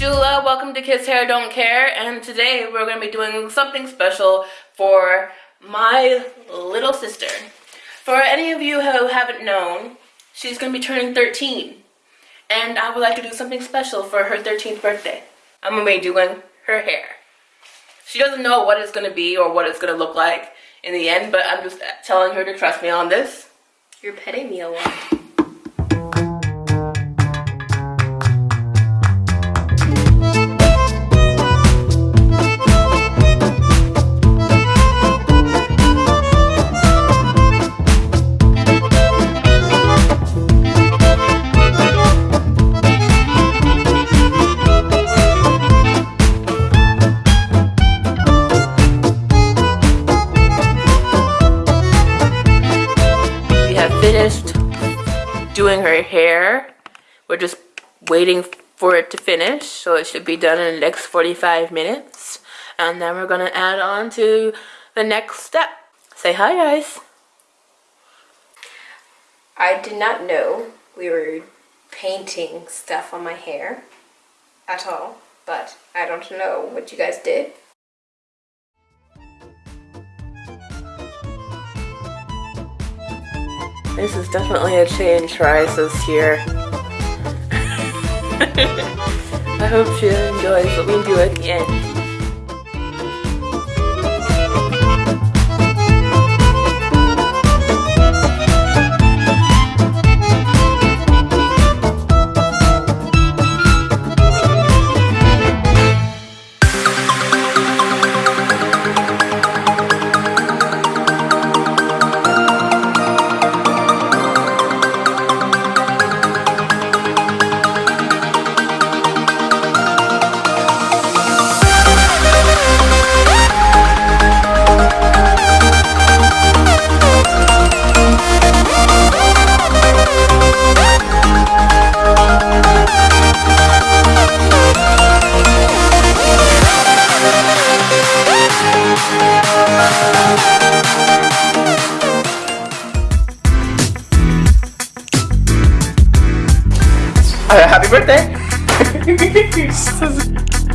Hello, welcome to Kids Hair Don't Care, and today we're going to be doing something special for my little sister. For any of you who haven't known, she's going to be turning 13, and I would like to do something special for her 13th birthday. I'm going to be doing her hair. She doesn't know what it's going to be or what it's going to look like in the end, but I'm just telling her to trust me on this. You're petting me a lot. Finished doing her hair. We're just waiting for it to finish, so it should be done in the next 45 minutes. And then we're gonna add on to the next step. Say hi, guys. I did not know we were painting stuff on my hair at all, but I don't know what you guys did. This is definitely a change for Isis here. I hope she enjoys what we do at the end. Happy birthday!